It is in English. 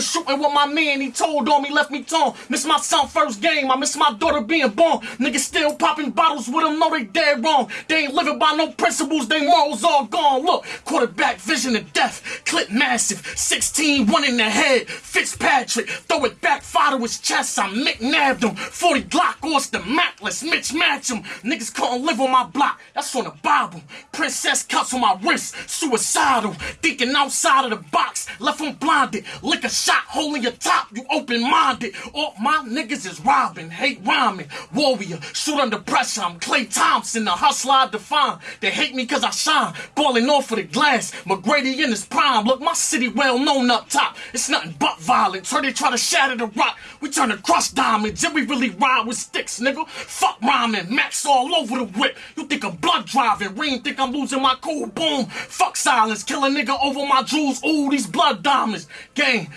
Started shooting with my man, he told on me, left me torn. Miss my son first game, I miss my daughter being born. Niggas still popping bottles with them, know they dead wrong. They ain't living by no principles, they morals all gone. Look, quarterback vision of death, clip massive, 16, one in the head. Fitzpatrick, throw it back, fire to his chest, I McNabbed him. 40 Glock, Austin Mackless, Mitch match him. Niggas couldn't live on my block, that's on the Bible. Princess cuts on my wrist, suicidal. Thinking outside of the box, left him blinded. Lick a shot, holding your top, you open minded. All my niggas is robbing, hate rhyming. Warrior, shoot under pressure, I'm Klay Thompson, the hustler I define. They hate me cause I shine, balling off of the glass. McGrady in his prime, look, my city well known up top. It's nothing but violence. Heard they try to shatter the rock, we turn to crushed diamonds, and we really ride with sticks, nigga. Fuck rhyming, max all over the whip. You think I'm blood driving, Reem think I'm losing my cool boom. Fuck silence, kill a nigga over my jewels, ooh, these blood diamonds. Gang,